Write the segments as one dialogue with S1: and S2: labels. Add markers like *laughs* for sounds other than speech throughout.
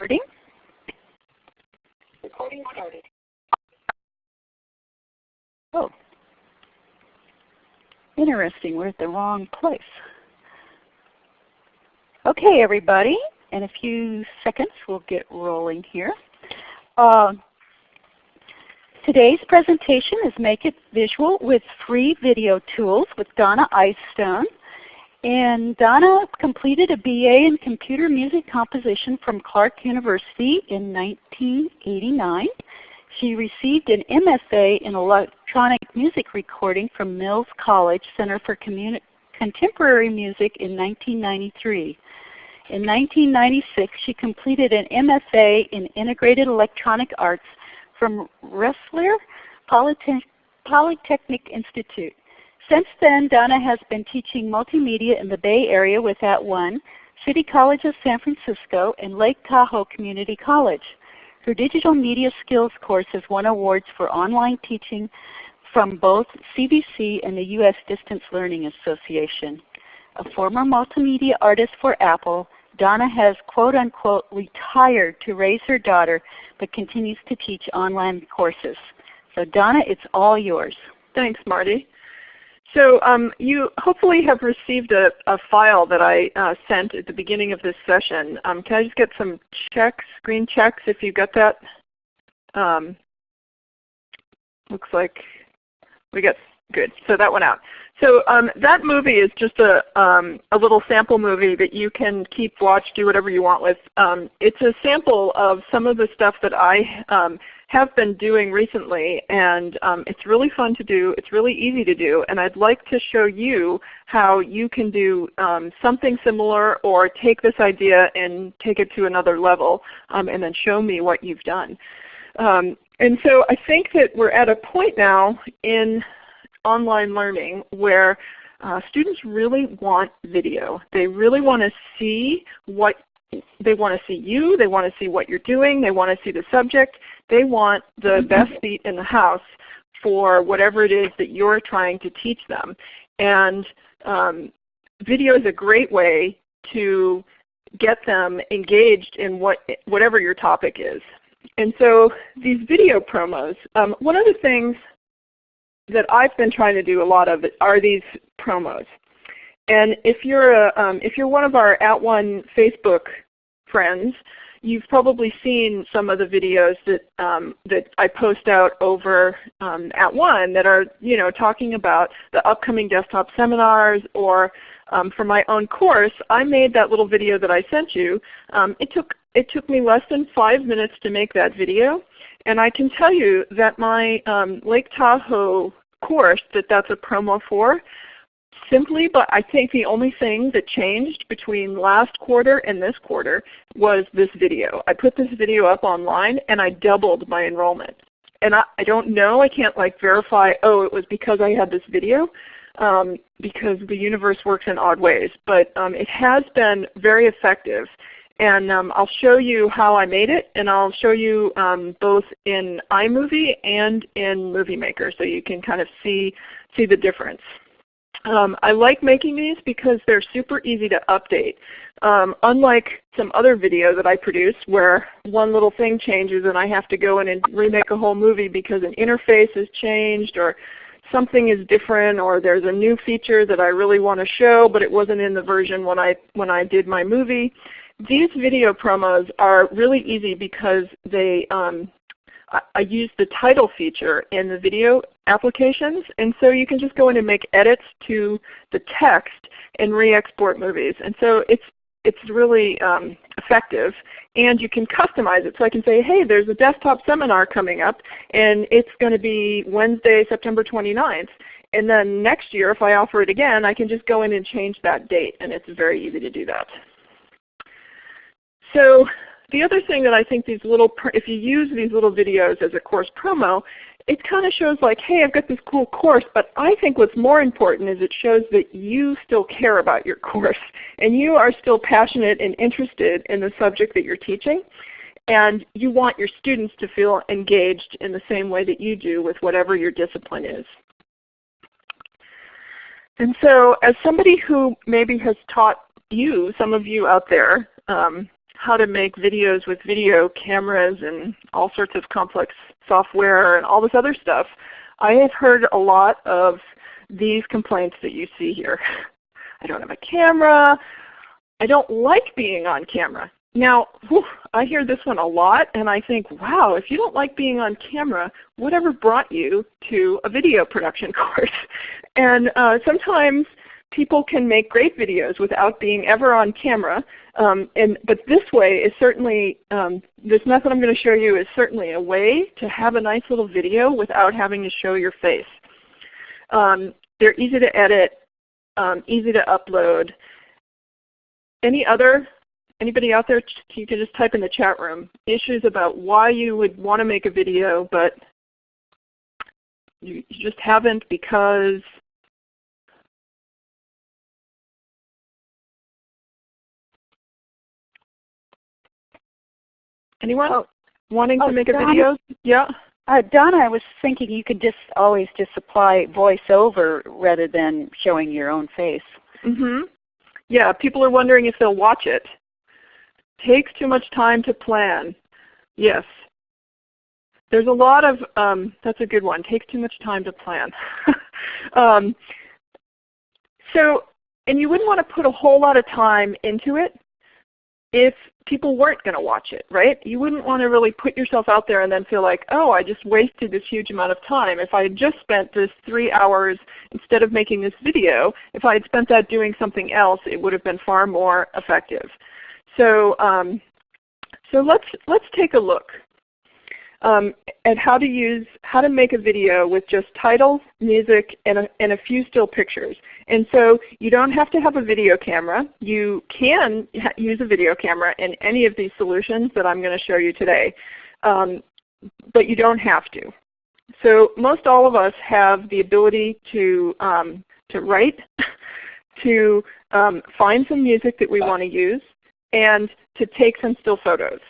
S1: Recording.
S2: Recording started.
S1: Oh. Interesting, we're at the wrong place. Okay everybody, in a few seconds we'll get rolling here. Uh, today's presentation is Make It Visual with free video tools with Donna Eyestone. And Donna completed a BA in Computer Music Composition from Clark University in 1989. She received an MFA in Electronic Music Recording from Mills College Center for Communi Contemporary Music in 1993. In 1996, she completed an MFA in Integrated Electronic Arts from Rensselaer Polytechnic Institute. Since then, Donna has been teaching multimedia in the Bay Area with @ONE, City College of San Francisco, and Lake Tahoe Community College. Her Digital Media Skills course has won awards for online teaching from both CVC and the U.S. Distance Learning Association. A former multimedia artist for Apple, Donna has quote unquote retired to raise her daughter but continues to teach online courses. So Donna, it's all yours.
S3: Thanks Marty. So um, you hopefully have received a, a file that I uh, sent at the beginning of this session. Um, can I just get some checks, screen checks if you got that? Um, looks like we got good. So that went out. So um, that movie is just a, um, a little sample movie that you can keep, watch, do whatever you want with. Um, it's a sample of some of the stuff that I um, have been doing recently and um, it's really fun to do. It's really easy to do and I'd like to show you how you can do um, something similar or take this idea and take it to another level um, and then show me what you've done. Um, and so I think that we're at a point now in online learning where uh, students really want video. They really want to see what they want to see you, they want to see what you're doing, they want to see the subject, they want the mm-hmm. best seat in the house for whatever it is that you're trying to teach them. And um, video is a great way to get them engaged in what, whatever your topic is. And so these video promos, um, one of the things that I've been trying to do a lot of are these promos. And if you're a, um, if you're one of our @ONE Facebook friends, you've probably seen some of the videos that um, that I post out over um, @ONE that are you know talking about the upcoming desktop seminars or um, for my own course, I made that little video that I sent you. Um, it took it took me less than five minutes to make that video, and I can tell you that my um, Lake Tahoe course that that's a promo for simply, but I think the only thing that changed between last quarter and this quarter was this video. I put this video up online and I doubled my enrollment. And I, I don't know, I can't like verify, oh it was because I had this video, um, because the universe works in odd ways. But um, it has been very effective. And um, I'll show you how I made it, and I'll show you um, both in iMovie and in Movie Maker so you can kind of see, see the difference. Um, I like making these because they're super easy to update. Um, unlike some other video that I produce where one little thing changes and I have to go in and remake a whole movie because an interface has changed or something is different or there's a new feature that I really want to show but it wasn't in the version when I, when I did my movie. These video promos are really easy because they um, I use the title feature in the video applications, and so you can just go in and make edits to the text and re-export movies. And so it's it's really um, effective, and you can customize it. So I can say, hey, there's a desktop seminar coming up, and it's going to be Wednesday, September 29th. And then next year, if I offer it again, I can just go in and change that date, and it's very easy to do that. So the other thing that I think these little, if you use these little videos as a course promo, it kind of shows like, hey, I've got this cool course, but I think what's more important is it shows that you still care about your *laughs* course and you are still passionate and interested in the subject that you're teaching. And you want your students to feel engaged in the same way that you do with whatever your discipline is. And so as somebody who maybe has taught you, some of you out there, um, how to make videos with video cameras and all sorts of complex software and all this other stuff, I have heard a lot of these complaints that you see here. *laughs* I don't have a camera. I don't like being on camera. Now, whew, I hear this one a lot and I think, wow, if you don't like being on camera, whatever brought you to a video production *laughs* course? And uh, sometimes people can make great videos without being ever on camera. Um, and, but this way is certainly, um, this method I'm going to show you is certainly a way to have a nice little video without having to show your face. Um, they're easy to edit, um, easy to upload. Any other, anybody out there, you can just type in the chat room, issues about why you would want to make a video but you just haven't because Anyone oh. wanting
S1: oh,
S3: to make a
S1: Donna,
S3: video? Yeah.
S1: Uh, Donna, I was thinking you could just always just apply voiceover rather than showing your own face.
S3: Mm-hmm. Yeah, people are wondering if they'll watch it. Takes too much time to plan. Yes. There's a lot of, um, that's a good one, takes too much time to plan. *laughs* um, so, and you wouldn't want to put a whole lot of time into it if people weren't going to watch it, right? You wouldn't want to really put yourself out there and then feel like, oh, I just wasted this huge amount of time. If I had just spent this three hours instead of making this video, if I had spent that doing something else, it would have been far more effective. So, um, so let's, let's take a look um, at how to use how to make a video with just titles, music, and a, and a few still pictures. And so you don't have to have a video camera. You can use a video camera in any of these solutions that I'm going to show you today, um, but you don't have to. So most all of us have the ability to um, to write, *laughs* to um, find some music that we want to use, and to take some still photos.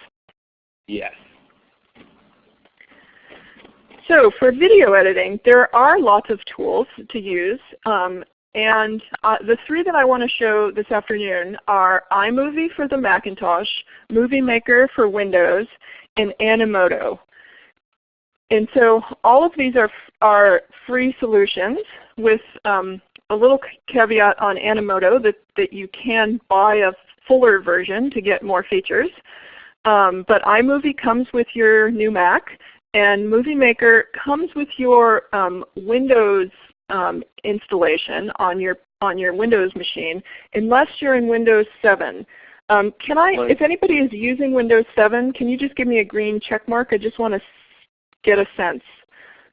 S2: Yes.
S3: So for video editing, there are lots of tools to use. Um, and uh, the three that I want to show this afternoon are iMovie for the Macintosh, Movie Maker for Windows, and Animoto. And so all of these are, are free solutions with um, a little caveat on Animoto that, that you can buy a fuller version to get more features. Um, but iMovie comes with your new Mac and Movie Maker comes with your um, Windows um, installation on your on your Windows machine, unless you're in Windows 7. Um, can I, if anybody is using Windows 7, can you just give me a green check mark? I just want to get a sense.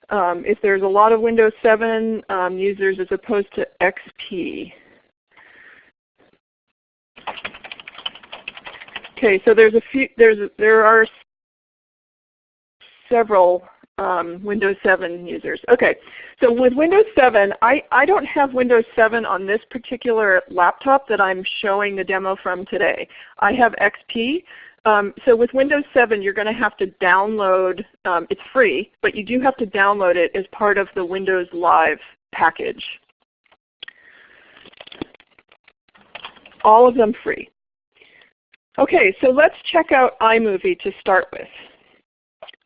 S3: Um, if there's a lot of Windows 7 um, users as opposed to XP. Okay, so there's a few. There's there are several um, Windows 7 users. Okay, so with Windows 7, I, I don't have Windows 7 on this particular laptop that I'm showing the demo from today. I have XP. Um, so with Windows 7 you're going to have to download, um, it's free, but you do have to download it as part of the Windows Live package. All of them free. Okay, so let's check out iMovie to start with.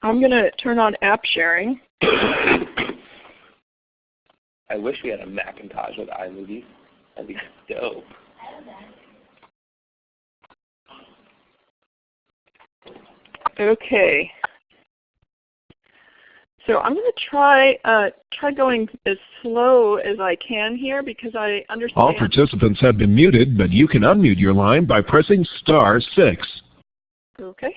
S3: I'm going to turn on app sharing. *coughs*
S2: I wish we had a Macintosh with iMovie. That'd be dope.
S3: Okay. So I'm going to try uh, try going as slow as I can here because I understand.
S4: All participants have been muted, but you can unmute your line by pressing star six.
S3: Okay.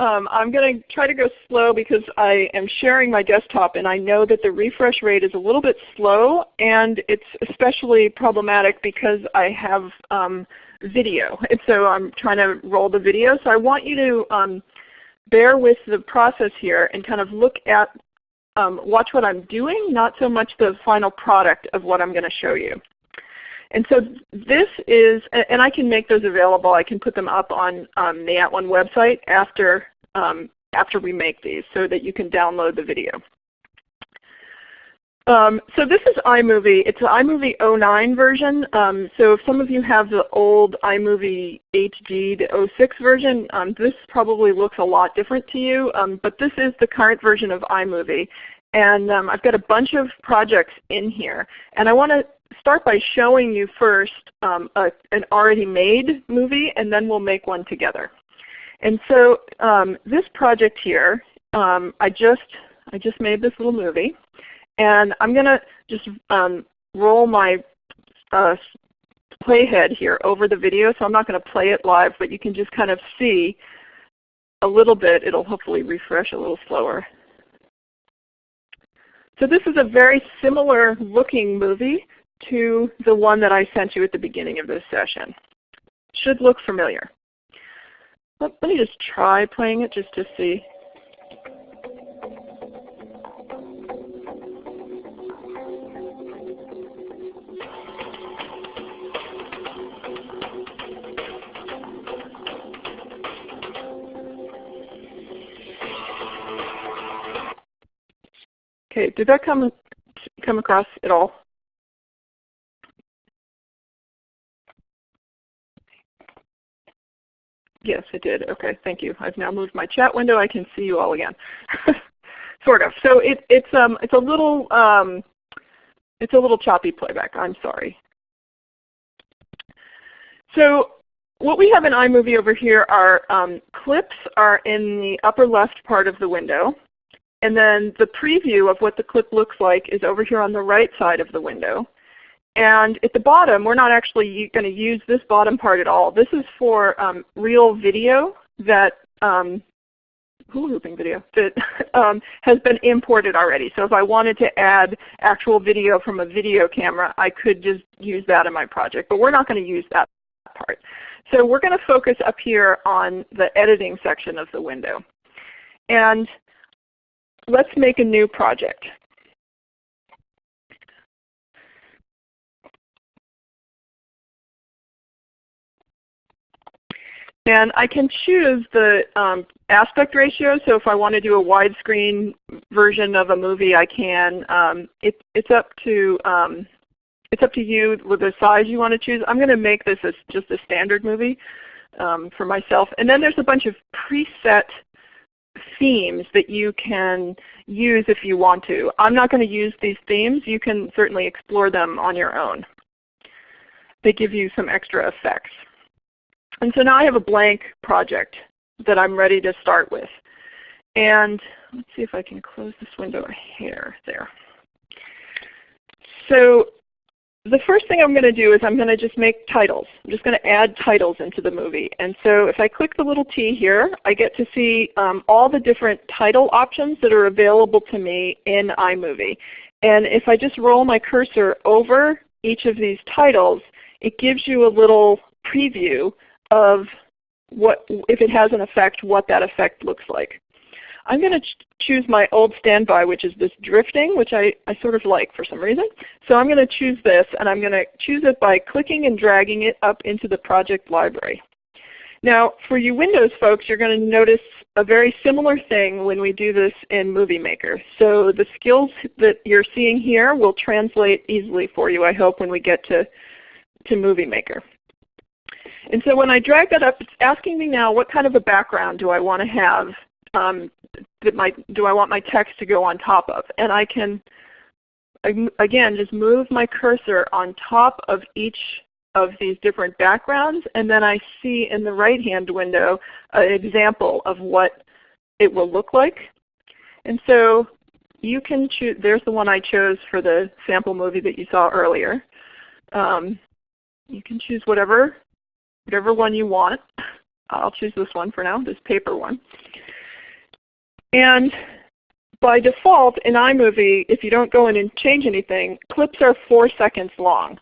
S3: Um, I'm going to try to go slow because I am sharing my desktop and I know that the refresh rate is a little bit slow and it's especially problematic because I have um, video. And so I'm trying to roll the video. So I want you to um, bear with the process here and kind of look at, um, watch what I'm doing, not so much the final product of what I'm going to show you. And so this is, and I can make those available. I can put them up on um, the At @ONE website after, um, after we make these so that you can download the video. Um, so this is iMovie. It's an iMovie 09 version. Um, so if some of you have the old iMovie HD, the 06 version, um, this probably looks a lot different to you. Um, but this is the current version of iMovie. And um, I've got a bunch of projects in here. And I want to start by showing you first um, a, an already made movie, and then we'll make one together. And so this project here, I just I just made this little movie. And I'm going to just um, roll my uh, playhead here over the video. So I'm not going to play it live, but you can just kind of see a little bit. It'll hopefully refresh a little slower. So this is a very similar looking movie to the one that I sent you at the beginning of this session. Should look familiar. Let, me just try playing it just to see. Okay, did that come come across at all? Yes, it did. Okay, thank you. I've now moved my chat window. I can see you all again. *laughs* sort of. So it, it's um it's a little um it's a little choppy playback. I'm sorry. So what we have in iMovie over here are um, clips are in the upper left part of the window. And then the preview of what the clip looks like is over here on the right side of the window. And at the bottom, we're not actually going to use this bottom part at all. This is for um, real video that um, hula hooping video that *laughs* um, has been imported already. So if I wanted to add actual video from a video camera, I could just use that in my project. But we're not going to use that part. So we're going to focus up here on the editing section of the window. And let's make a new project. And I can choose the um, aspect ratio. So if I want to do a widescreen version of a movie, I can. Um, it, it's up to um, it's up to you with the size you want to choose. I'm going to make this as just a standard movie um, for myself. And then there's a bunch of preset themes that you can use if you want to. I'm not going to use these themes. You can certainly explore them on your own. They give you some extra effects. And so now I have a blank project that I'm ready to start with. And let's see if I can close this window a hair there. So the first thing I'm going to do is I'm going to just make titles. I'm just going to add titles into the movie. And so if I click the little T here, I get to see um, all the different title options that are available to me in iMovie. And if I just roll my cursor over each of these titles, it gives you a little preview of what, if it has an effect, what that effect looks like. I'm going to ch choose my old standby, which is this drifting, which I, I sort of like for some reason. So I'm going to choose this, and I'm going to choose it by clicking and dragging it up into the project library. Now for you Windows folks, you're going to notice a very similar thing when we do this in Movie Maker. So the skills that you're seeing here will translate easily for you, I hope, when we get to, to Movie Maker. And so when I drag that up, it's asking me now what kind of a background do I want to have um, that my, do I want my text to go on top of? And I can, again, just move my cursor on top of each of these different backgrounds, and then I see in the right-hand window an example of what it will look like. And so you can choose, there's the one I chose for the sample movie that you saw earlier. Um, you can choose whatever, whatever one you want. I'll choose this one for now, this paper one. And by default in iMovie, if you don't go in and change anything, clips are 4 seconds long.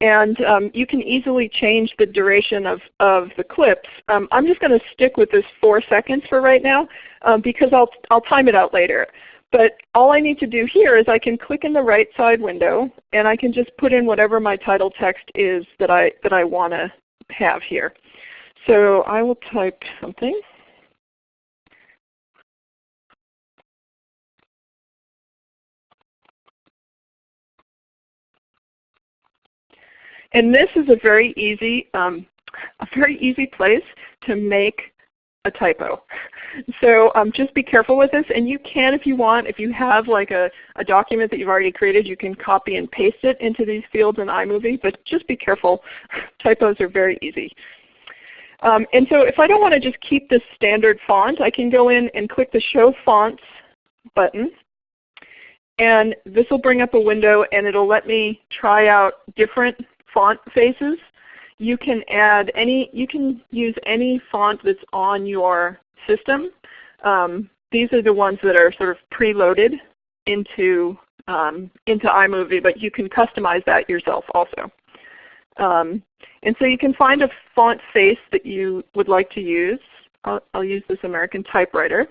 S3: And um, you can easily change the duration of, of the clips. Um, I'm just going to stick with this 4 seconds for right now um, because I'll, I'll time it out later. But all I need to do here is I can click in the right side window and I can just put in whatever my title text is that I, that I want to have here. So I will type something. And this is a very easy, um, a very easy place to make a typo. So um, just be careful with this. And you can if you want, if you have like a, a document that you've already created, you can copy and paste it into these fields in iMovie. But just be careful. *laughs* Typos are very easy. Um, and so if I don't want to just keep this standard font, I can go in and click the Show Fonts button. And this will bring up a window and it will let me try out different font faces. You can add any, you can use any font that's on your system. Um, these are the ones that are sort of preloaded into, um, into iMovie, but you can customize that yourself also. Um, and so you can find a font face that you would like to use. I'll, I'll use this American Typewriter.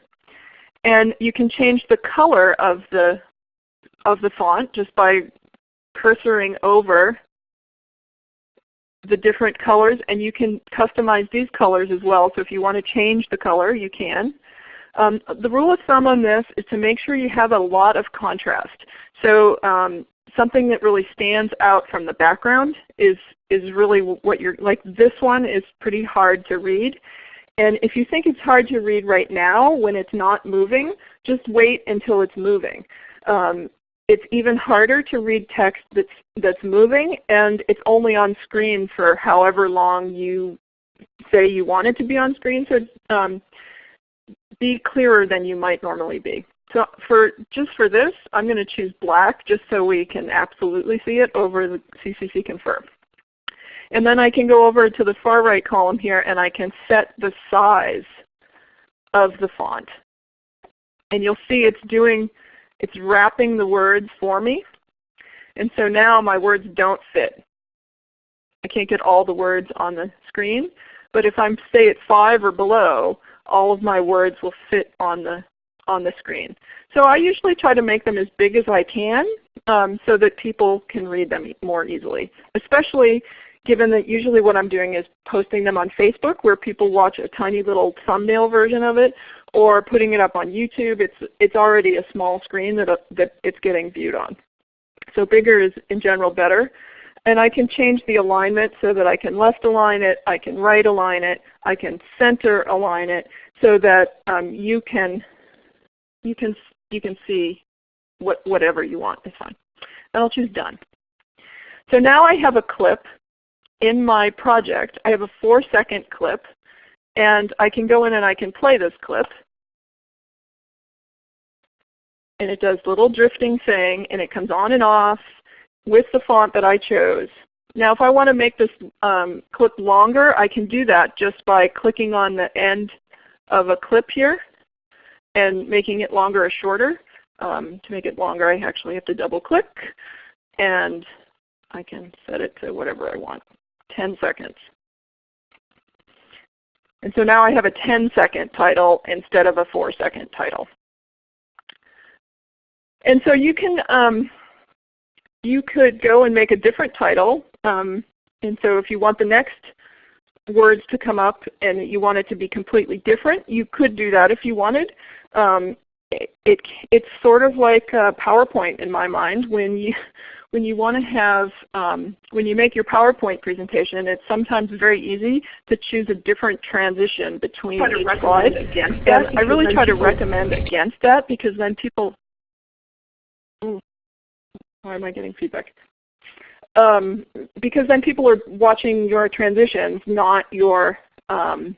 S3: And you can change the color of the, of the font just by cursoring over the different colors and you can customize these colors as well. So if you want to change the color, you can. Um, the rule of thumb on this is to make sure you have a lot of contrast. So um, something that really stands out from the background is, is really what you're, like this one is pretty hard to read. And if you think it's hard to read right now when it's not moving, just wait until it's moving. Um, it's even harder to read text that's, that's moving and it's only on screen for however long you say you want it to be on screen. So um, be clearer than you might normally be. So for just for this, I'm going to choose black just so we can absolutely see it over the CCC Confer. And then I can go over to the far right column here and I can set the size of the font. And you'll see it's doing it's wrapping the words for me. And so now my words don't fit. I can't get all the words on the screen. But if I'm say at 5 or below, all of my words will fit on the, on the screen. So I usually try to make them as big as I can um, so that people can read them more easily, especially given that usually what I'm doing is posting them on Facebook where people watch a tiny little thumbnail version of it or putting it up on YouTube. It's, it's already a small screen that, uh, that it's getting viewed on. So bigger is in general better. And I can change the alignment so that I can left align it, I can right align it, I can center align it so that um, you can you can you can see what whatever you want is fine. And I'll choose done. So now I have a clip in my project. I have a 4 second clip and I can go in and I can play this clip. And it does little drifting thing and it comes on and off with the font that I chose. Now if I want to make this um, clip longer, I can do that just by clicking on the end of a clip here and making it longer or shorter. Um, to make it longer I actually have to double click and I can set it to whatever I want, 10 seconds. And so now I have a 10 second title instead of a 4 second title. And so you can um, you could go and make a different title. Um, and so if you want the next words to come up and you want it to be completely different, you could do that if you wanted. Um, it, it, it's sort of like PowerPoint in my mind when you when you want to have, um, when you make your PowerPoint presentation, it's sometimes very easy to choose a different transition between each slide. Against that I really try to recommend against that because then people, ooh, why am I getting feedback? Um, because then people are watching your transitions, not your um,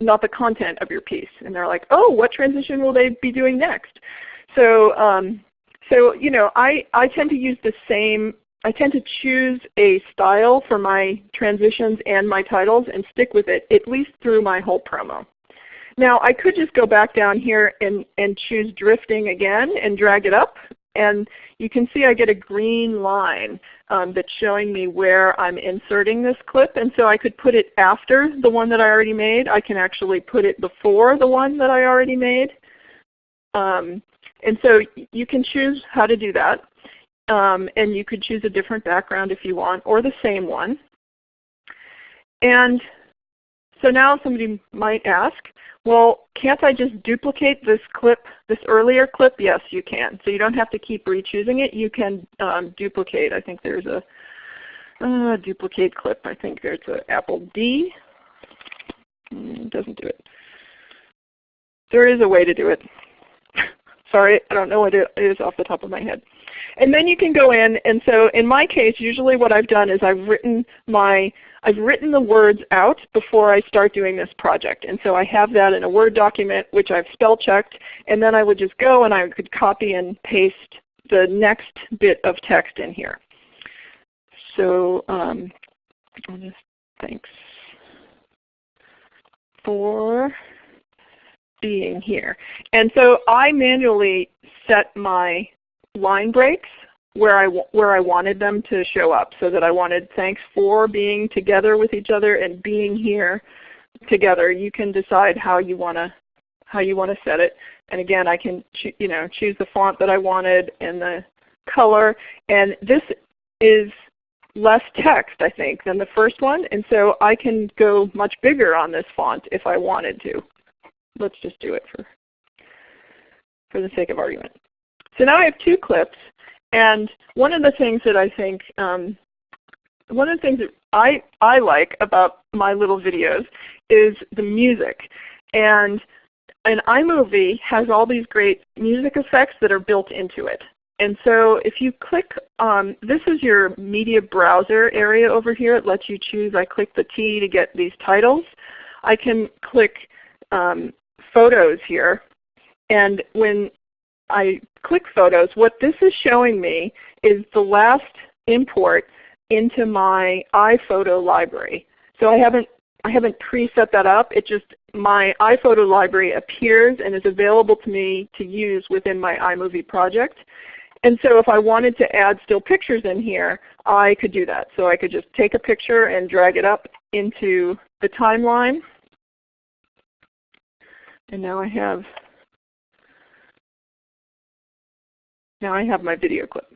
S3: not the content of your piece. And they're like, oh, what transition will they be doing next? So um, so you know, I, I tend to use the same, I tend to choose a style for my transitions and my titles and stick with it at least through my whole promo. Now I could just go back down here and, and choose drifting again and drag it up. And you can see I get a green line um, that's showing me where I'm inserting this clip. And so I could put it after the one that I already made. I can actually put it before the one that I already made. Um, and so you can choose how to do that. Um, and you could choose a different background if you want, or the same one. And so now somebody might ask, well, can't I just duplicate this clip, this earlier clip? Yes, you can. So you don't have to keep re-choosing it. You can um, duplicate. I think there's a Uh, duplicate clip. I think there's an Apple D. Mm, doesn't do it. There is a way to do it. Sorry, I don't know what it is off the top of my head. And then you can go in, and so in my case, usually what I've done is I've written my I've written the words out before I start doing this project. And so I have that in a Word document which I've spell checked, and then I would just go and I could copy and paste the next bit of text in here. So um, just, thanks for being here. And so I manually set my line breaks where I, where I wanted them to show up so that I wanted thanks for being together with each other and being here together. You can decide how you want to how you want to set it. And again, I can you know choose the font that I wanted and the color. And this is less text, I think, than the first one. And so I can go much bigger on this font if I wanted to. Let's just do it for, for the sake of argument. So now I have two clips. And one of the things that I think, um, one of the things that I, I like about my little videos is the music. And an iMovie has all these great music effects that are built into it. And so if you click, um, this is your media browser area over here. It lets you choose. I click the T to get these titles. I can click um, Photos here. And when I click Photos, what this is showing me is the last import into my iPhoto library. So I haven't I haven't preset that up. It just my iPhoto library appears and is available to me to use within my iMovie project. And so if I wanted to add still pictures in here, I could do that. So I could just take a picture and drag it up into the timeline. And now I have now I have my video clip.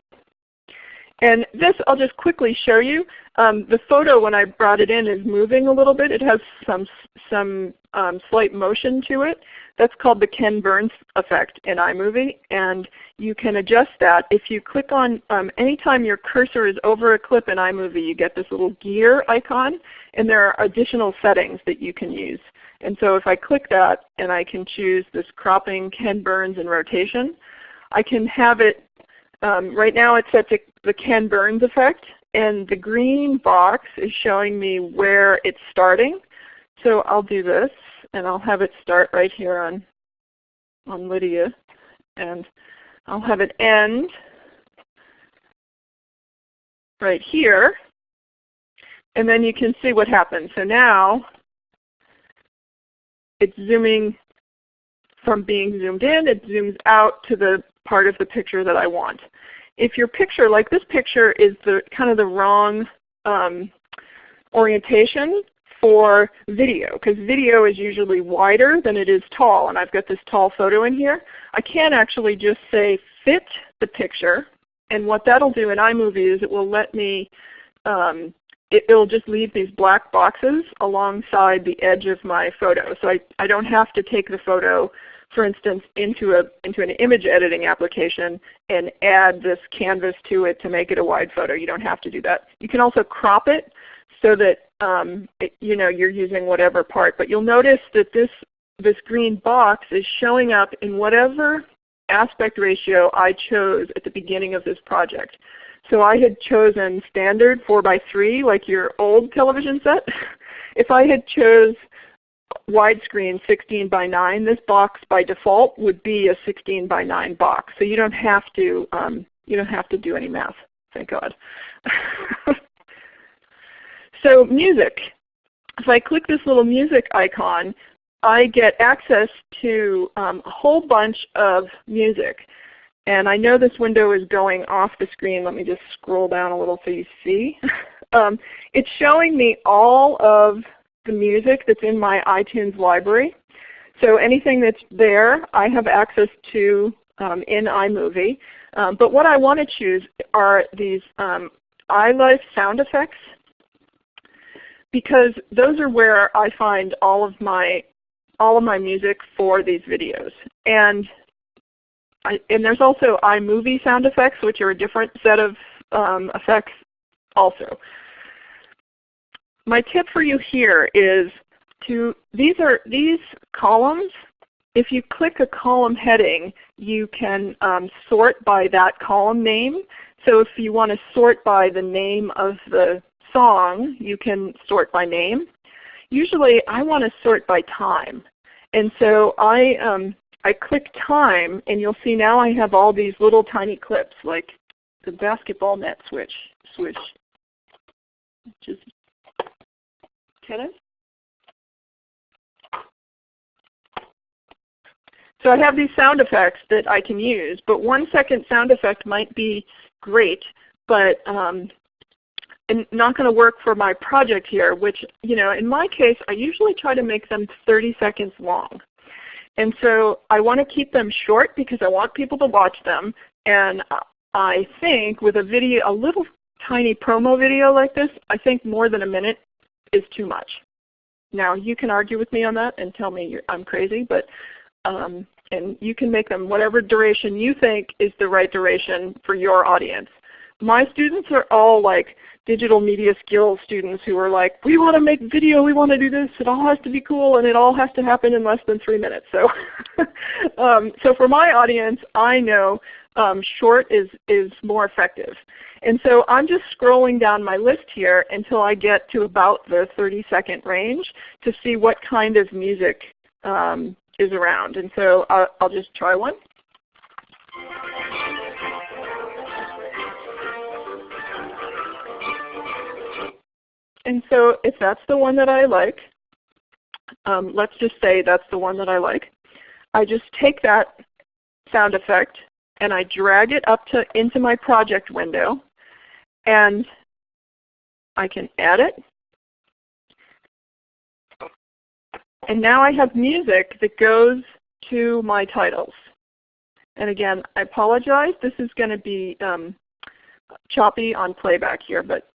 S3: And this I'll just quickly show you. Um, the photo when I brought it in is moving a little bit. It has some, some um, slight motion to it. That's called the Ken Burns effect in iMovie. And you can adjust that. If you click on, um, anytime your cursor is over a clip in iMovie, you get this little gear icon. And there are additional settings that you can use. And so if I click that and I can choose this cropping, Ken Burns, and rotation, I can have it um, right now it's set to the Ken Burns effect, and the green box is showing me where it's starting. So I'll do this, and I'll have it start right here on, on Lydia. And I'll have it end right here. And then you can see what happens. So now it's zooming from being zoomed in, it zooms out to the part of the picture that I want. If your picture, like this picture, is the kind of the wrong um, orientation for video, because video is usually wider than it is tall, and I've got this tall photo in here. I can actually just say fit the picture, and what that'll do in iMovie is it will let me, um, it, will just leave these black boxes alongside the edge of my photo. So I, I don't have to take the photo for instance, into, a, into an image editing application and add this canvas to it to make it a wide photo. You don't have to do that. You can also crop it so that um, it, you know, you're using whatever part. But you'll notice that this, this green box is showing up in whatever aspect ratio I chose at the beginning of this project. So I had chosen standard 4 by 3 like your old television set. *laughs* if I had chose widescreen 16 by 9, this box by default would be a 16 by 9 box. So you don't have to um, you don't have to do any math. Thank God. *laughs* so music. If I click this little music icon, I get access to um, a whole bunch of music. And I know this window is going off the screen. Let me just scroll down a little so you see. *laughs* um, it's showing me all of the music that's in my iTunes library. So anything that's there I have access to um, in iMovie. Um, but what I want to choose are these um, iLife sound effects because those are where I find all of my all of my music for these videos. And I, and there's also iMovie sound effects, which are a different set of um, effects also. my tip for you here is to, these are, these columns, if you click a column heading, you can um, sort by that column name. So if you want to sort by the name of the song, you can sort by name. Usually I want to sort by time. And so I, um, I click time and you'll see now I have all these little tiny clips like the basketball net switch, switch, just tennis. So I have these sound effects that I can use, but one second sound effect might be great, but um, not going to work for my project here, which you know, in my case, I usually try to make them 30 seconds long. And so I want to keep them short because I want people to watch them. And I think with a video, a little tiny promo video like this, I think more than a minute is too much. Now you can argue with me on that and tell me I'm crazy, but um, and you can make them whatever duration you think is the right duration for your audience. My students are all like digital media skills students who are like, we want to make video, we want to do this, it all has to be cool, and it all has to happen in less than three minutes. So, *laughs* um, so for my audience, I know um, short is, is more effective. And so I'm just scrolling down my list here until I get to about the 30 second range to see what kind of music um, is around. And so I'll, I'll just try one. And so if that's the one that I like, um, let's just say that's the one that I like, I just take that sound effect and I drag it up to into my project window and I can add it. And now I have music that goes to my titles. And again, I apologize. This is going to be um, choppy on playback here, but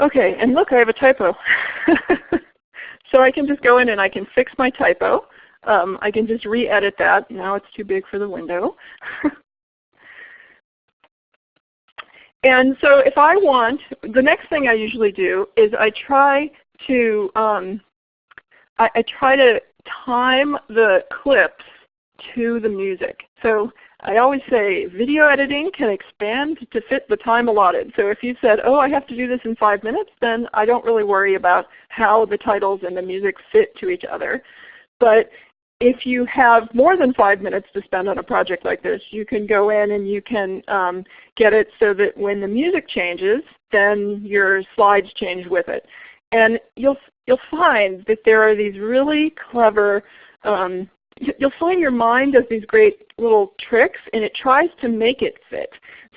S3: Okay, and look, I have a typo. *laughs* so I can just go in and I can fix my typo. Um, I can just re-edit that. Now it's too big for the window. *laughs* and so if I want, the next thing I usually do is I try to um, I, I try to time the clips to the music. So I always say video editing can expand to fit the time allotted. So if you said, oh, I have to do this in five minutes, then I don't really worry about how the titles and the music fit to each other. But if you have more than five minutes to spend on a project like this, you can go in and you can um, get it so that when the music changes, then your slides change with it. And you'll, you'll find that there are these really clever um, you'll find your mind does these great little tricks and it tries to make it fit.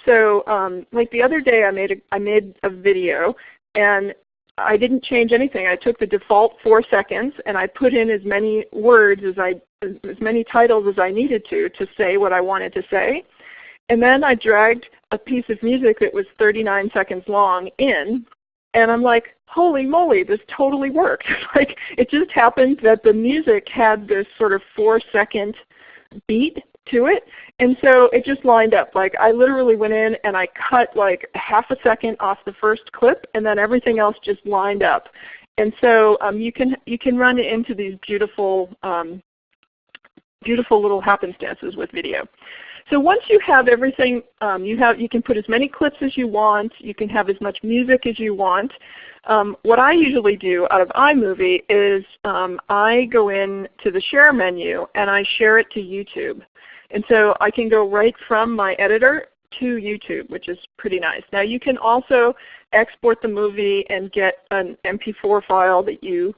S3: So um, like the other day I made a, I made a video and I didn't change anything. I took the default 4 seconds and I put in as many words as I as many titles as I needed to to say what I wanted to say. And then I dragged a piece of music that was 39 seconds long in and I'm like, holy moly, this totally worked. *laughs* like it just happened that the music had this sort of four second beat to it. And so it just lined up. Like I literally went in and I cut like half a second off the first clip and then everything else just lined up. And so um, you can you can run into these beautiful um, beautiful little happenstances with video. So once you have everything, um, you, have, you can put as many clips as you want. You can have as much music as you want. Um, what I usually do out of iMovie is um, I go in to the share menu and I share it to YouTube. And so I can go right from my editor to YouTube, which is pretty nice. Now you can also export the movie and get an MP4 file that you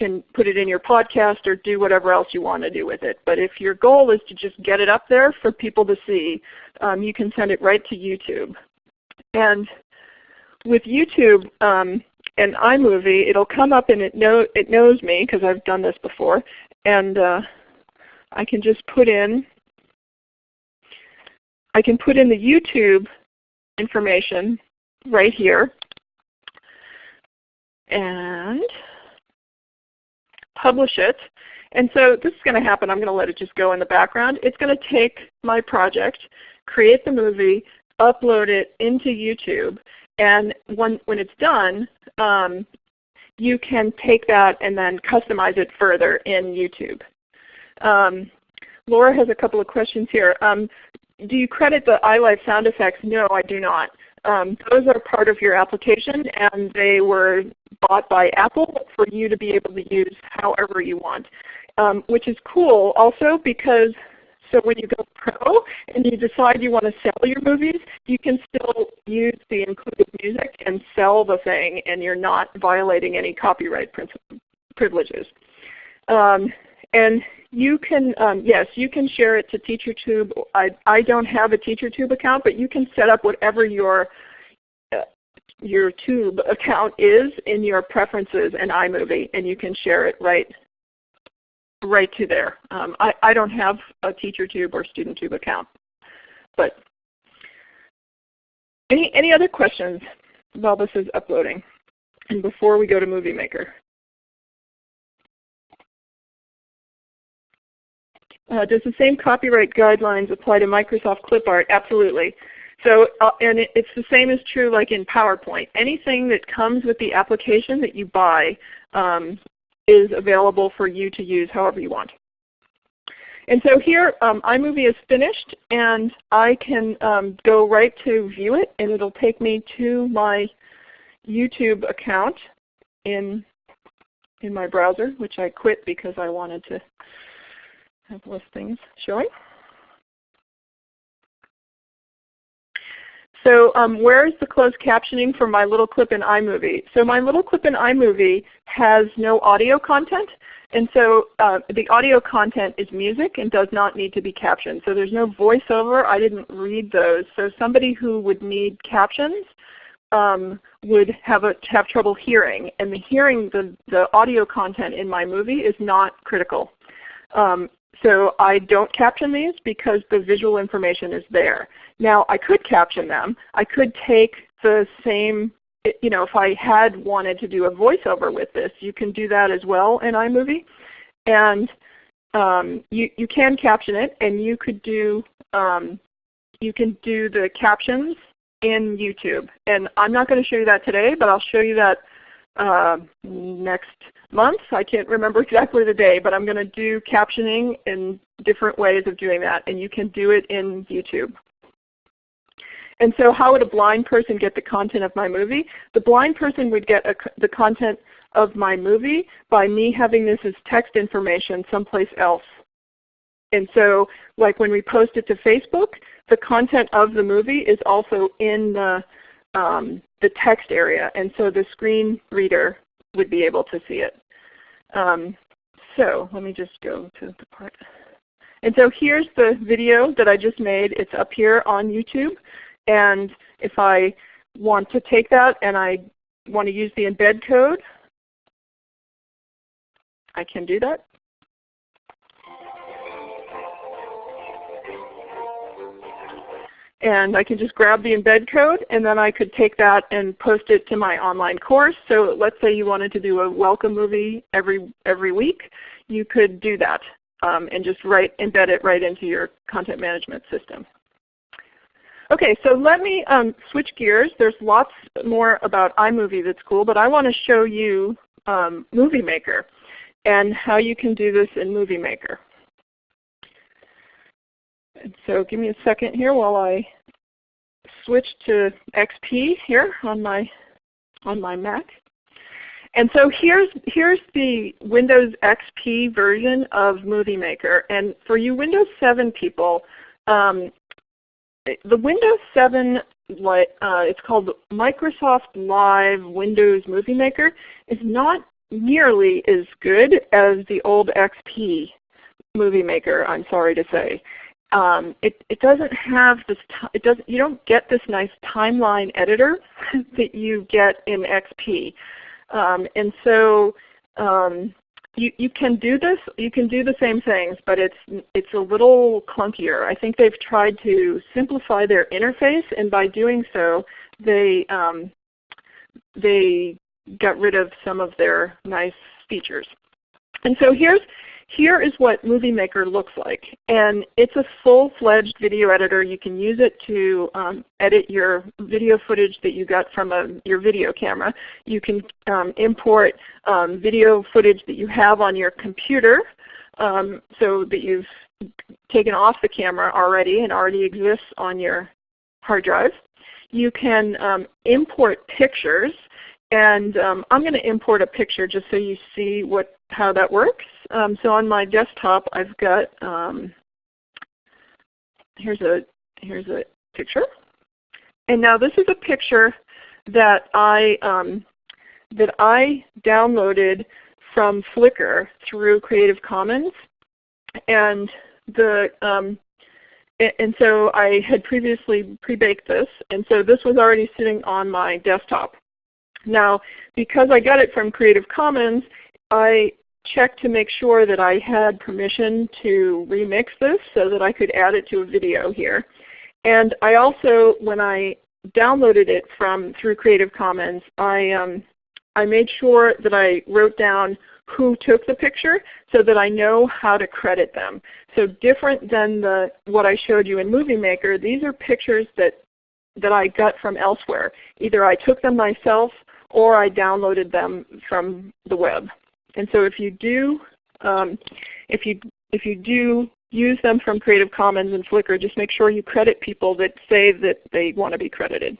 S3: can put it in your podcast or do whatever else you want to do with it. But if your goal is to just get it up there for people to see, um, you can send it right to YouTube. And with YouTube um, and iMovie, it'll come up and it, know, it knows me because I've done this before. And uh, I can just put in, I can put in the YouTube information right here and publish it. And so this is going to happen. I'm going to let it just go in the background. It's going to take my project, create the movie, upload it into YouTube, and when, when it's done, um, you can take that and then customize it further in YouTube. Um, Laura has a couple of questions here. Um, do you credit the iLife sound effects? No, I do not. Um, those are part of your application and they were bought by Apple for you to be able to use however you want. Um, which is cool also because so when you go pro and you decide you want to sell your movies, you can still use the included music and sell the thing and you're not violating any copyright privileges. Um, and you can, um, yes, you can share it to TeacherTube. I, I don't have a TeacherTube account, but you can set up whatever your uh, your tube account is in your preferences in iMovie, and you can share it right right to there. Um, I, I don't have a TeacherTube or StudentTube account. But any, any other questions while this is uploading and before we go to Movie Maker? Uh, does the same copyright guidelines apply to Microsoft Clipart? Absolutely. So, uh, and it, it's the same as true like in PowerPoint. Anything that comes with the application that you buy um, is available for you to use however you want. And so here um, iMovie is finished and I can um, go right to view it and it will take me to my YouTube account in, in my browser which I quit because I wanted to things showing. So um, where is the closed captioning for my little clip in iMovie? So my little clip in iMovie has no audio content. And so uh, the audio content is music and does not need to be captioned. So there's no voiceover. I didn't read those. So somebody who would need captions um, would have, a, have trouble hearing. And the hearing, the, the audio content in my movie is not critical. Um, so I don't caption these because the visual information is there. Now I could caption them. I could take the same, you know, if I had wanted to do a voiceover with this, you can do that as well in iMovie. And um, you, you can caption it and you could do, um, you can do the captions in YouTube. And I'm not going to show you that today, but I'll show you that uh, next month. I can't remember *laughs* exactly the day, but I'm going to do captioning in different ways of doing that, and you can do it in YouTube. And so how would a blind person get the content of my movie? The blind person would get a, the content of my movie by me having this as text information someplace else. And so like when we post it to Facebook, the content of the movie is also in the, um, the text area. And so the screen reader would be able to see it. Um, so let me just go to the part. And so here's the video that I just made. It's up here on YouTube. And if I want to take that and I want to use the embed code, I can do that. And I can just grab the embed code and then I could take that and post it to my online course. So let's say you wanted to do a welcome movie every, every week. You could do that um, and just write, embed it right into your content management system. Okay, so let me um, switch gears. There's lots more about iMovie that's cool, but I want to show you um, Movie Maker and how you can do this in Movie Maker. So give me a second here while I switch to XP here on my on my Mac. And so here's here's the Windows XP version of Movie Maker. And for you Windows 7 people, um, the Windows 7 uh, it's called Microsoft Live Windows Movie Maker is not nearly as good as the old XP Movie Maker, I'm sorry to say um, it, it doesn't have this, it doesn't, you don't get this nice timeline editor *laughs* that you get in XP. Um, and so um, you, you can do this, you can do the same things, but it's, it's a little clunkier. I think they've tried to simplify their interface and by doing so they um, they got rid of some of their nice features. And so here's here is what Movie Maker looks like. And it's a full-fledged video editor. You can use it to um, edit your video footage that you got from a, your video camera. You can um, import um, video footage that you have on your computer um, so that you've taken off the camera already and already exists on your hard drive. You can um, import pictures and um, I'm going to import a picture just so you see what how that works. Um, so on my desktop I've got um, here's a here's a picture. And now this is a picture that I um, that I downloaded from Flickr through Creative Commons. And the um, and so I had previously pre-baked this, and so this was already sitting on my desktop. Now, because I got it from Creative Commons, I checked to make sure that I had permission to remix this so that I could add it to a video here. And I also, when I downloaded it from through Creative Commons, I, um, I made sure that I wrote down who took the picture so that I know how to credit them. So different than the, what I showed you in Movie Maker, these are pictures that, that I got from elsewhere. Either I took them myself or I downloaded them from the web. And so if you do, um, if you if you do use them from Creative Commons and Flickr, just make sure you credit people that say that they want to be credited.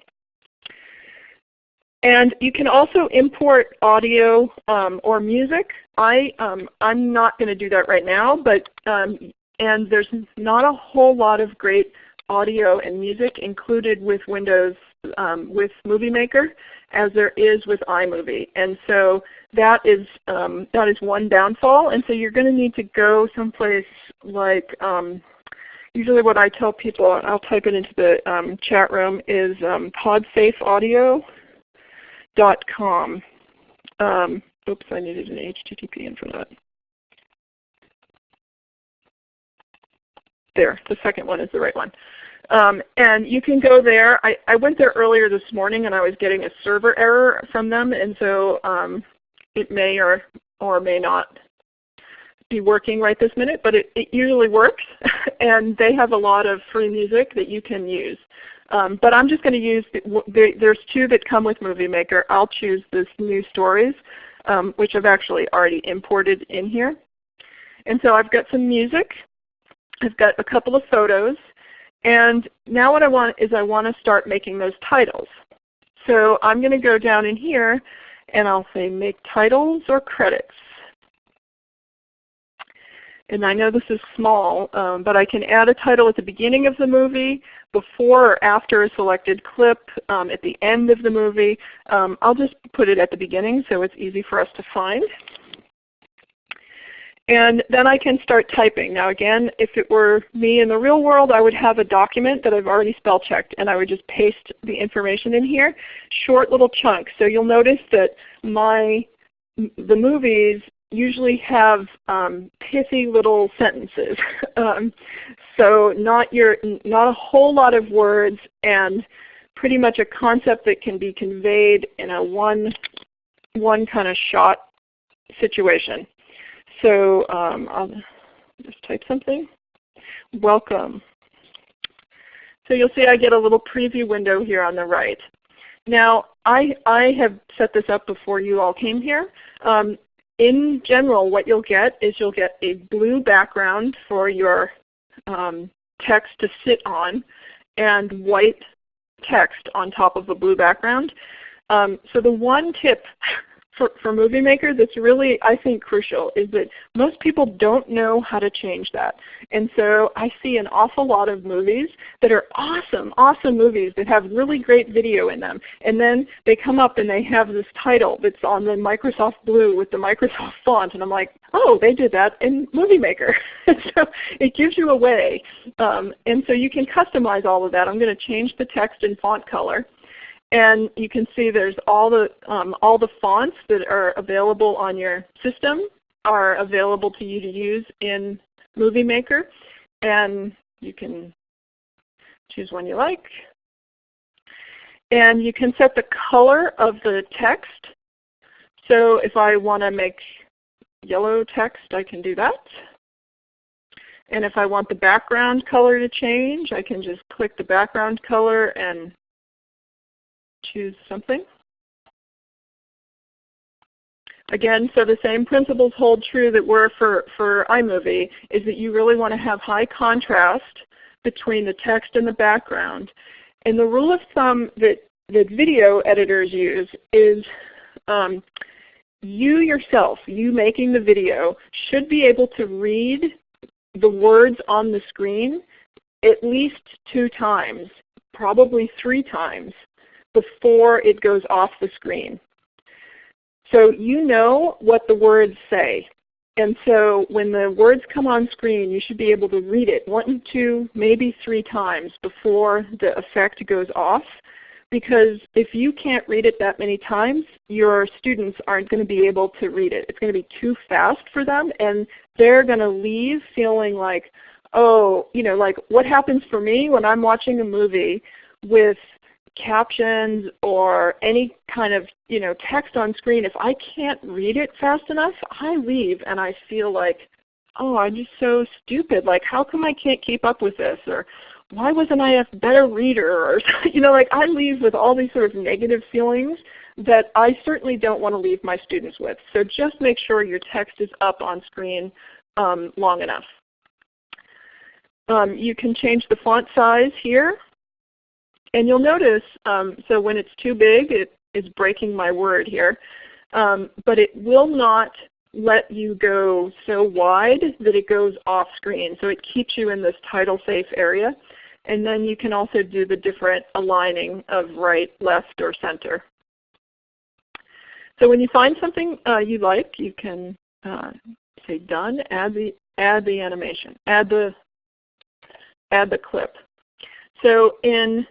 S3: And you can also import audio um, or music. I, um, I'm not going to do that right now, but um, and there's not a whole lot of great audio and music included with Windows um, with Movie Maker as there is with iMovie. And so that is, um, that is one downfall. And so you're going to need to go someplace like, um, usually what I tell people, I'll type it into the um, chat room, is um, podsafeaudio.com. Um, oops, I needed an HTTP in for that. There, the second one is the right one. Um, and you can go there. I, I, went there earlier this morning and I was getting a server error from them, and so um, it may or, or may not be working right this minute, but it, it usually works. *laughs* and they have a lot of free music that you can use. Um, but I'm just going to use, the, there's two that come with Movie Maker. I'll choose this New Stories, um, which I've actually already imported in here. And so I've got some music. I've got a couple of photos. And now what I want is I want to start making those titles. So I'm going to go down in here and I'll say make titles or credits. And I know this is small, um, but I can add a title at the beginning of the movie, before or after a selected clip, um, at the end of the movie. Um, I'll just put it at the beginning so it's easy for us to find. And then I can start typing. Now again, if it were me in the real world, I would have a document that I've already spell checked and I would just paste the information in here, short little chunks. So you'll notice that my the movies usually have um, pithy little sentences. *laughs* um, so not your not a whole lot of words and pretty much a concept that can be conveyed in a one one kind of shot situation. So um, I'll just type something. Welcome. So you'll see I get a little preview window here on the right. Now I, I have set this up before you all came here. Um, in general what you'll get is you'll get a blue background for your um, text to sit on and white text on top of a blue background. Um, so the one tip *laughs* for, for Movie Maker that's really, I think, crucial is that most people don't know how to change that. And so I see an awful lot of movies that are awesome, awesome movies that have really great video in them. And then they come up and they have this title that's on the Microsoft Blue with the Microsoft *laughs* font. And I'm like, oh, they did that in Movie Maker. *laughs* so it gives you a way. Um, and so you can customize all of that. I'm going to change the text and font color. And you can see there's all the, um, all the fonts that are available on your system are available to you to use in Movie Maker. And you can choose one you like. And you can set the color of the text. So if I want to make yellow text, I can do that. And if I want the background color to change, I can just click the background color and choose something. Again, so the same principles hold true that were for, for iMovie, is that you really want to have high contrast between the text and the background. And the rule of thumb that, that video editors use is um, you yourself, you making the video, should be able to read the words on the screen at least two times, probably three times, before it goes off the screen. So you know what the words say. And so when the words come on screen, you should be able to read it one, two, maybe three times before the effect goes off. Because if you can't read it that many times, your students aren't going to be able to read it. It's going to be too fast for them, and they're going to leave feeling like, oh, you know, like what happens for me when I'm watching a movie with captions or any kind of you know text on screen, if I can't read it fast enough, I leave and I feel like, oh, I'm just so stupid. Like how come I can't keep up with this? Or why wasn't I a better reader? Or *laughs* you know, like I leave with all these sort of negative feelings that I certainly don't want to leave my students with. So just make sure your text is up on screen um, long enough. Um, you can change the font size here. And you'll notice, um, so when it's too big, it is breaking my word here. Um, but it will not let you go so wide that it goes off screen. So it keeps you in this title safe area. And then you can also do the different aligning of right, left, or center. So when you find something uh, you like, you can uh, say done, add the, add the animation, add the, add the clip. So in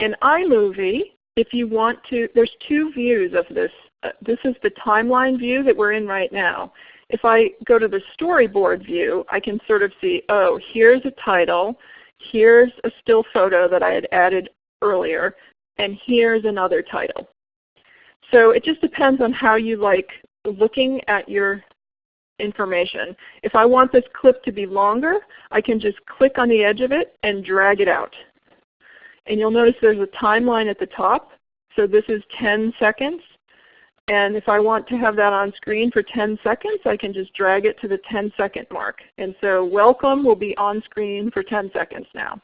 S3: in iMovie, if you want to, there's two views of this. Uh, this is the timeline view that we're in right now. If I go to the storyboard view, I can sort of see, oh, here's a title, here's a still photo that I had added earlier, and here's another title. So it just depends on how you like looking at your information. If I want this clip to be longer, I can just click on the edge of it and drag it out. And you'll notice there's a timeline at the top. So this is 10 seconds. And if I want to have that on screen for 10 seconds, I can just drag it to the 10 second mark. And so welcome will be on screen for 10 seconds now.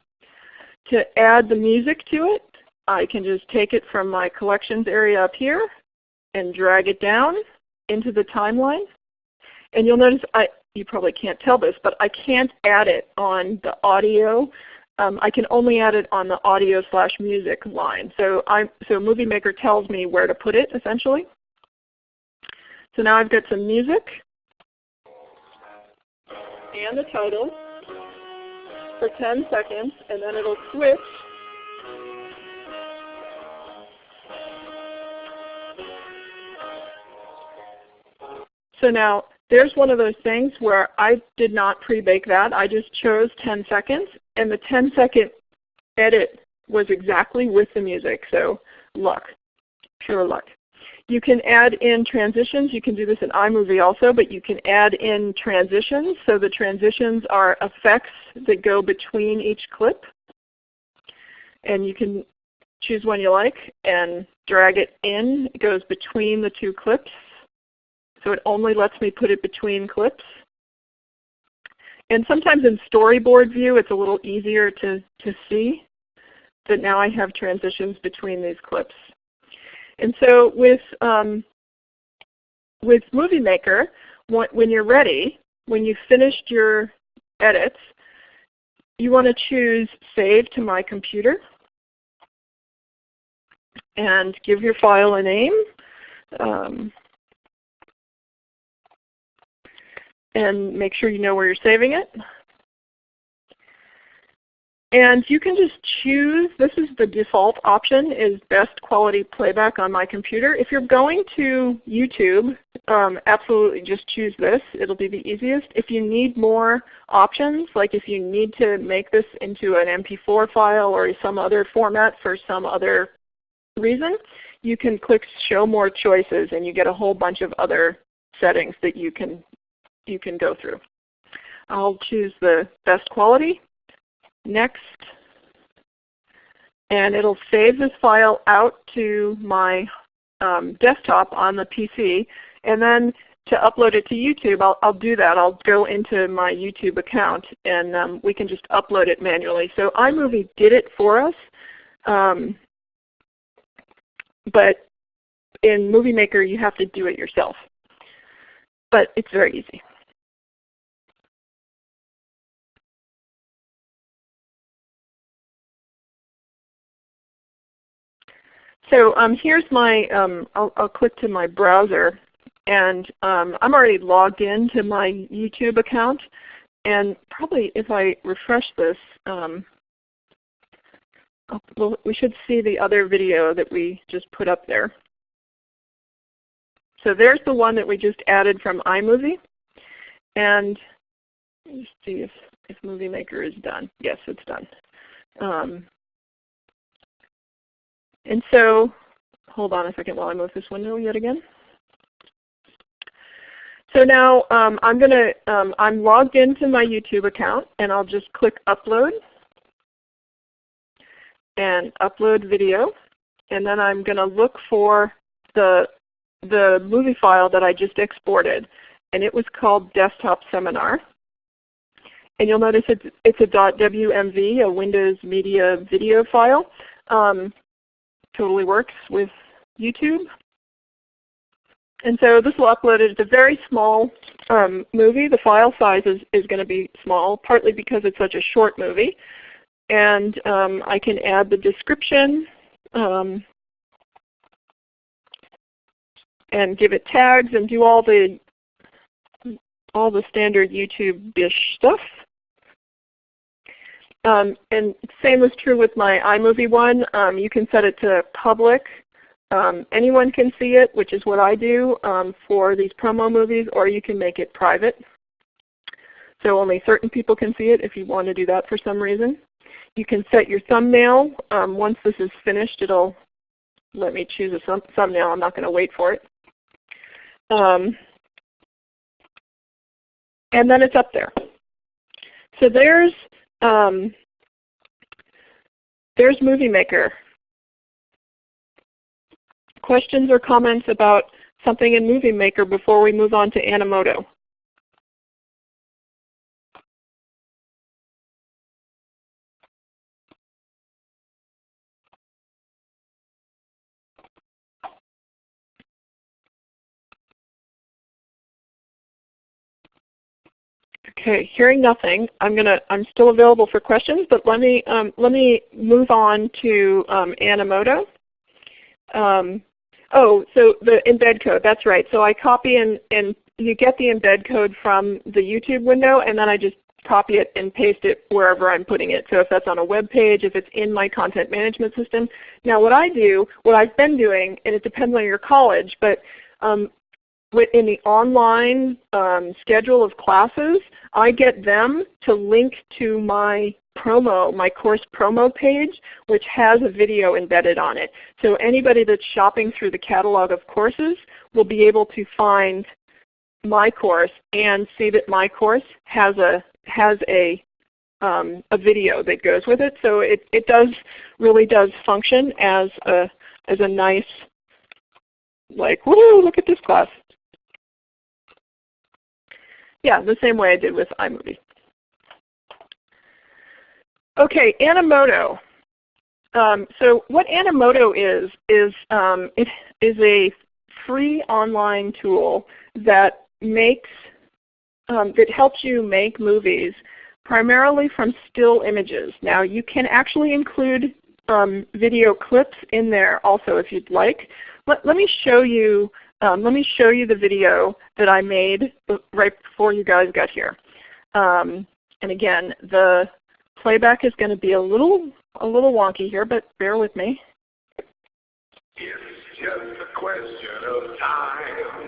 S3: To add the music to it, I can just take it from my collections area up here and drag it down into the timeline. And you'll notice, I, you probably can't tell this, but I can't add it on the audio um, I can only add it on the audio slash music line. So, I, so Movie Maker tells me where to put it essentially. So now I've got some music and the title for 10 seconds, and then it'll switch So now there's one of those things where I did not pre-bake that. I just chose 10 seconds and the 10 second edit was exactly with the music. So luck, pure luck. You can add in transitions. You can do this in iMovie also, but you can add in transitions. So the transitions are effects that go between each clip. And you can choose one you like and drag it in. It goes between the two clips. So it only lets me put it between clips. And sometimes in storyboard view it's a little easier to, to see that now I have transitions between these clips. And so with, um, with Movie Maker, when you're ready, when you've finished your edits, you want to choose Save to My Computer and give your file a name. Um, and make sure you know where you're saving it. And you can just choose, this is the default option, is best quality playback on my computer. If you're going to YouTube, um, absolutely just choose this. It'll be the easiest. If you need more options, like if you need to make this into an MP4 file or some other format for some other reason, you can click Show More Choices and you get a whole bunch of other settings that you can, you can go through. I'll choose the best quality. Next. And it'll save this file out to my um, desktop on the PC. And then to upload it to YouTube, I'll, I'll, do that. I'll go into my YouTube account and um, we can just upload it manually. So iMovie did it for us. Um, but in Movie Maker you have to do it yourself. But it's very easy. So um, here's my, um, I'll, I'll, click to my browser and um, I'm already logged into my YouTube account. And probably if I refresh this, um, well, we should see the other video that we just put up there. So there's the one that we just added from iMovie. And let's see if, if Movie Maker is done. Yes, it's done. And so, hold on a second while I move this window yet again. So now um, I'm going to, um, I'm logged into my YouTube account and I'll just click Upload and Upload Video. And then I'm going to look for the, the movie file that I just exported. And it was called Desktop Seminar. And you'll notice it's, it's a .wmv, a Windows Media Video file. Um, totally works with YouTube. And so this will upload it. It's a very small um, movie. The file size is, is going to be small, partly because it's such a short movie. And um, I can add the description um, and give it tags and do all the all the standard YouTube-ish stuff. Um, and same is true with my iMovie one. Um, you can set it to public. Um, anyone can see it, which is what I do um, for these promo movies, or you can make it private. So only certain people can see it if you want to do that for some reason. You can set your thumbnail. Um, once this is finished, it'll let me choose a thumbnail. I'm not going to wait for it. Um, and then it's up there. So there's um, there's Movie Maker. Questions or comments about something in Movie Maker before we move on to Animoto? Okay, hearing nothing, I'm gonna I'm still available for questions, but let me um, let me move on to um, Animoto. Um, oh, so the embed code, that's right. So I copy and, and you get the embed code from the YouTube window and then I just copy it and paste it wherever I'm putting it. So if that's on a web page, if it's in my content management system. Now what I do, what I've been doing, and it depends on your college, but um, in the online um, schedule of classes, I get them to link to my promo, my course promo page, which has a video embedded on it. So anybody that's shopping through the catalog of courses will be able to find my course and see that my course has a has a um, a video that goes with it. So it, it does really does function as a as a nice like, whoo, look at this class yeah, the same way I did with iMovie. Okay, Animoto. Um, so what Animoto is, is um, it is a free online tool that makes, um, that helps you make movies primarily from still images. Now you can actually include um, video clips in there also if you'd like. Let, let me show you um, let me show you the video that I made right before you guys got here. Um, and again, the playback is going to be a little a little wonky here, but bear with me.
S5: It's just a question of time.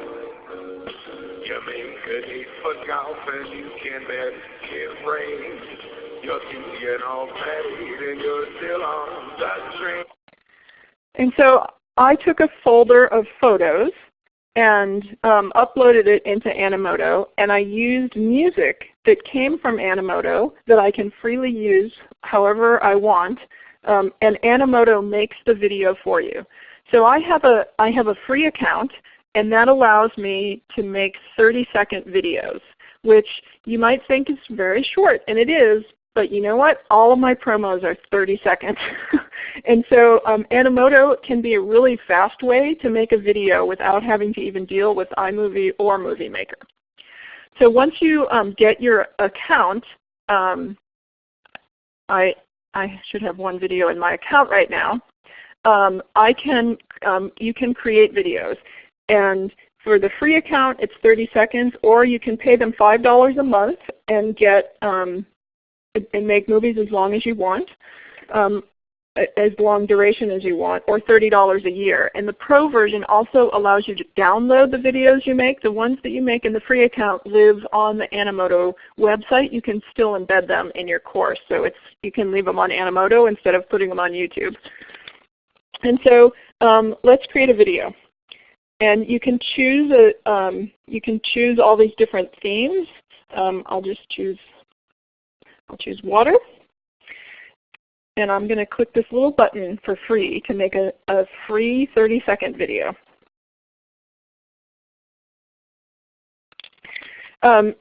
S5: You make for golf and you can bet it rains. You're thinking all paid and you're still on the train.
S3: And so I took a folder of photos and um, uploaded it into Animoto, and I used music that came from Animoto that I can freely use however I want, um, and Animoto makes the video for you. So I have a I have a free account, and that allows me to make 30 second videos, which you might think is very short, and it is, but you know what? All of my promos are 30 seconds. *laughs* and so um, Animoto can be a really fast way to make a video without having to even deal with iMovie or Movie Maker. So once you um, get your account, um, I, I should have one video in my account right now. Um, I can, um, you can create videos. And for the free account, it's 30 seconds, or you can pay them $5 a month and get um, and make movies as long as you want, um, as long duration as you want, or $30 a year. And the Pro version also allows you to download the videos you make. The ones that you make in the free account live on the Animoto website. You can still embed them in your course. So it's, you can leave them on Animoto instead of putting them on YouTube. And so um, let's create a video. And you can choose a, um, you can choose all these different themes. Um, I'll just choose I'll choose water. And I'm going to click this little button for free to make a, a free 30 second video. Um,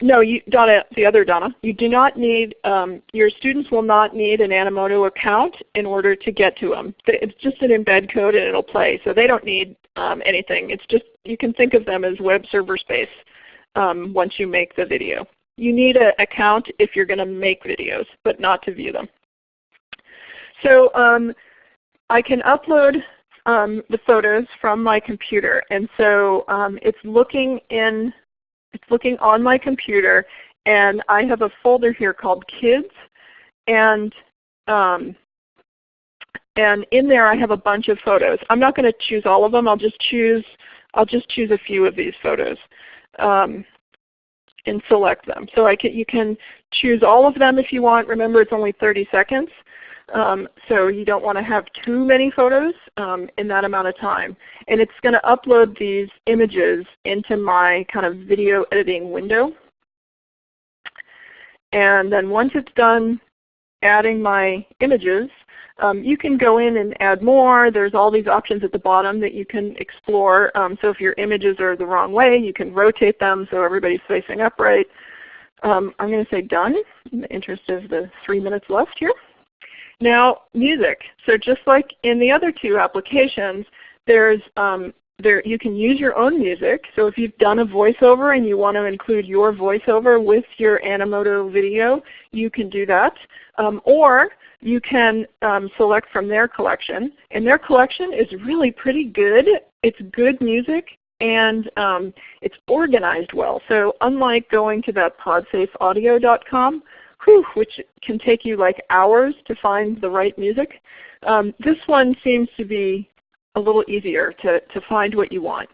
S3: no, you, Donna, the other Donna, you do not need, um, your students will not need an Animoto account in order to get to them. It's just an embed code and it'll play. So they don't need um, anything. It's just, you can think of them as web server space um, once you make the video. You need an account if you're going to make videos, but not to view them. So um, I can upload um, the photos from my computer. And so um, it's looking in, it's looking on my computer, and I have a folder here called Kids, and um, and in there I have a bunch of photos. I'm not going to choose all of them. I'll just choose I'll just choose a few of these photos. Um, and select them. So I can, you can choose all of them if you want. Remember it's only 30 seconds. Um, so you don't want to have too many photos um, in that amount of time. And it's going to upload these images into my kind of video editing window. And then once it's done adding my images, um, you can go in and add more. There's all these options at the bottom that you can explore. Um, so if your images are the wrong way, you can rotate them so everybody's facing upright. Um, I'm going to say done in the interest of the three minutes left here. Now music. So just like in the other two applications, there's um, there, you can use your own music. So if you've done a voiceover and you want to include your voiceover with your Animoto video, you can do that. Um, or you can um, select from their collection. And their collection is really pretty good. It's good music and um, it's organized well. So unlike going to that podsafeaudio.com, whew, which can take you like hours to find the right music, um, this one seems to be a little easier to, to find what you want.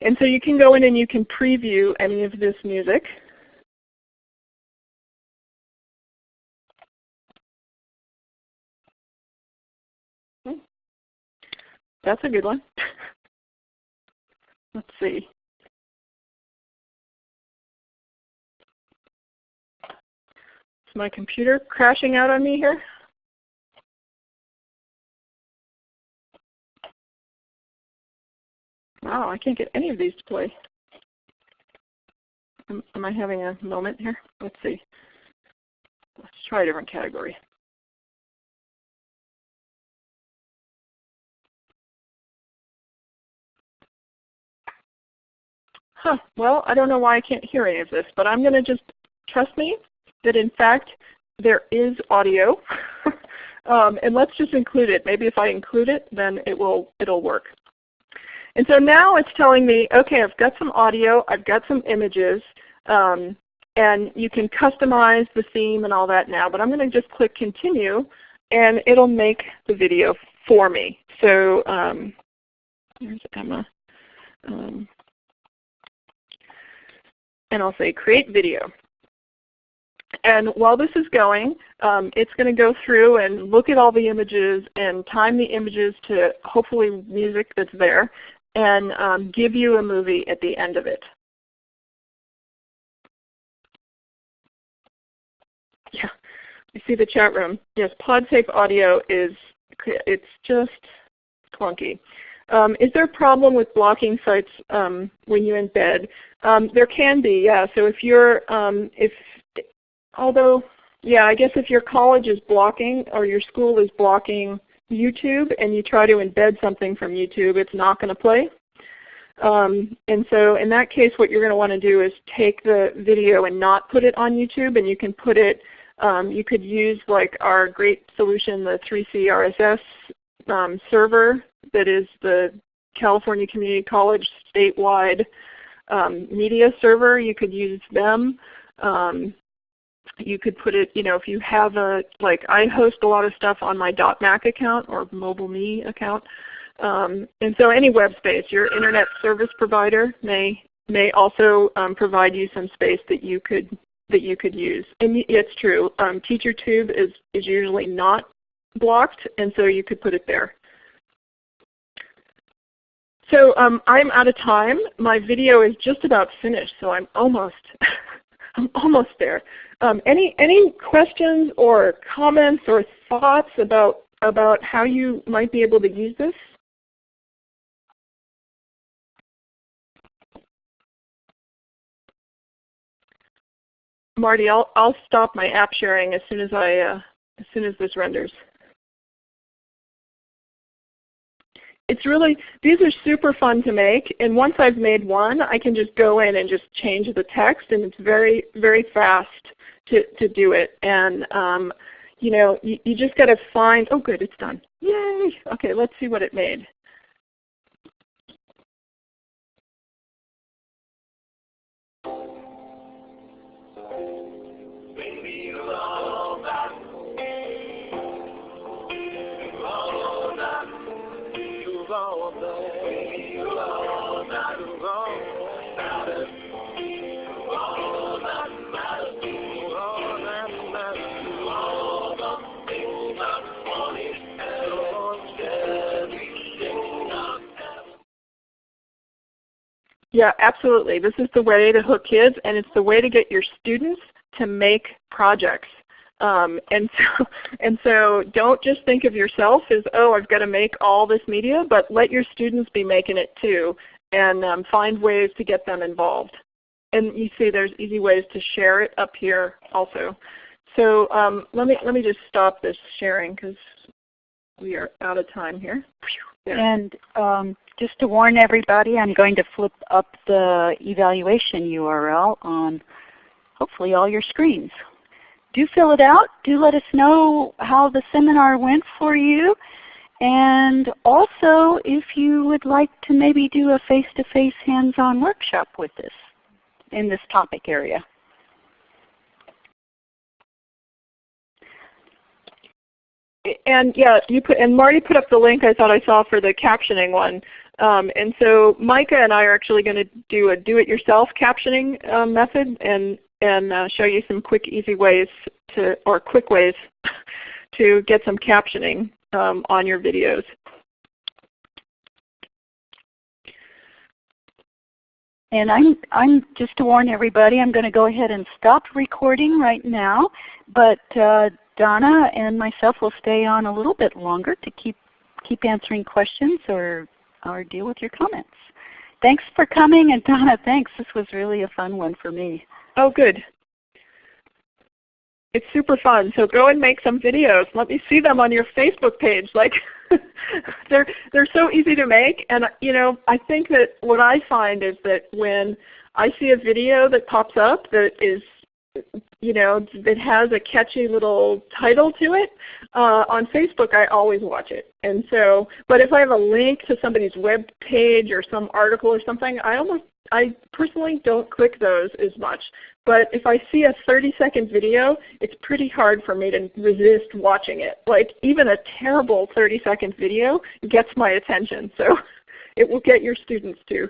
S3: And so you can go in and you can preview any of this music. Hmm. That's a good one. *laughs* Let's see. Is my computer crashing out on me here? Wow, I can't get any of these to play. Am, am I having a moment here? Let's see. Let's try a different category. huh, well, I don't know why I can't hear any of this, but I'm going to just trust me that in fact there is audio. *laughs* um, and let's just include it. Maybe if I include it, then it will it'll work. And so now it's telling me, okay, I've got some audio, I've got some images, um, and you can customize the theme and all that now. But I'm going to just click Continue, and it'll make the video for me. So um, here's Emma. Um, and I'll say create video. And while this is going, um, it's going to go through and look at all the images and time the images to hopefully music that's there and um, give you a movie at the end of it. Yeah, you see the chat room. Yes, PodSafe audio is it's just clunky. Um, is there a problem with blocking sites um, when you embed? Um, there can be, yeah. So if you're, um, if, although, yeah, I guess if your college is blocking or your school is blocking YouTube and you try to embed something from YouTube, it's not going to play. Um, and so in that case what you're going to want to do is take the video and not put it on YouTube and you can put it, um, you could use like our great solution, the 3C RSS um, server that is the California Community College statewide um, media server. You could use them. Um, you could put it, you know, if you have a, like I host a lot of stuff on my .Mac account or MobileMe account. Um, and so any web space, your internet service provider may may also um, provide you some space that you could that you could use. And it's true. Um, TeacherTube is is usually not blocked, and so you could put it there. So um, I'm out of time. My video is just about finished, so I'm almost *laughs* I'm almost there. Um, any any questions or comments or thoughts about about how you might be able to use this? Marty, I'll I'll stop my app sharing as soon as I uh, as soon as this renders. It's really, these are super fun to make. And once I've made one, I can just go in and just change the text and it's very, very fast to, to do it. And um, you know, you, you just got to find, oh good, it's done. Yay! Okay, let's see what it made. Yeah, absolutely. This is the way to hook kids and it's the way to get your students to make projects. Um, and so, *laughs* and so don't just think of yourself as, oh, I've got to make all this media, but let your students be making it too and um, find ways to get them involved. And you see there's easy ways to share it up here also. So um, let, me, let me just stop this sharing because we are out of time here.
S1: And um, just to warn everybody, I'm going to flip up the evaluation URL on hopefully all your screens. Do fill it out. Do let us know how the seminar went for you. And also if you would like to maybe do a face-to-face hands-on workshop with us in this topic area.
S3: And yeah, you put and Marty put up the link I thought I saw for the captioning one. Um, and so Micah and I are actually going to do a do-it-yourself captioning uh, method and and uh, show you some quick, easy ways to or quick ways *laughs* to get some captioning um, on your videos.
S1: And I'm, I'm just to warn everybody, I'm going to go ahead and stop recording right now. But uh, Donna and myself will stay on a little bit longer to keep keep answering questions or or deal with your comments. Thanks for coming, and Donna, thanks. This was really a fun one for me.
S3: Oh, good. It's super fun. So go and make some videos. Let me see them on your Facebook page. Like *laughs* they're they're so easy to make, and you know I think that what I find is that when I see a video that pops up that is you know, that has a catchy little title to it, uh, on Facebook I always watch it. And so, but if I have a link to somebody's web page or some article or something, I almost, I personally don't click those as much. But if I see a 30 second video, it's pretty hard for me to resist watching it. Like even a terrible 30 second video gets my attention. So *laughs* it will get your students too.